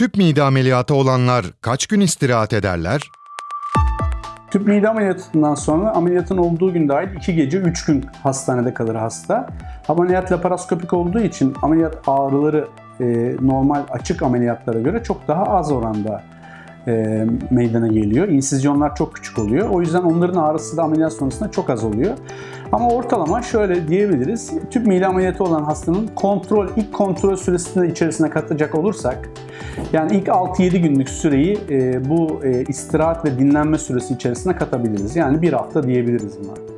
Tüp mide ameliyatı olanlar kaç gün istirahat ederler? Tüp mide ameliyatından sonra ameliyatın olduğu gün dahil 2 gece 3 gün hastanede kalır hasta. Ameliyat laparoskopik olduğu için ameliyat ağrıları e, normal açık ameliyatlara göre çok daha az oranda e, meydana geliyor. İnsizyonlar çok küçük oluyor. O yüzden onların ağrısı da ameliyat sonrasında çok az oluyor. Ama ortalama şöyle diyebiliriz. Tüp mide ameliyatı olan hastanın kontrol, ilk kontrol süresinde içerisine katacak olursak yani ilk 6-7 günlük süreyi e, bu e, istirahat ve dinlenme süresi içerisine katabiliriz. Yani bir hafta diyebiliriz buna.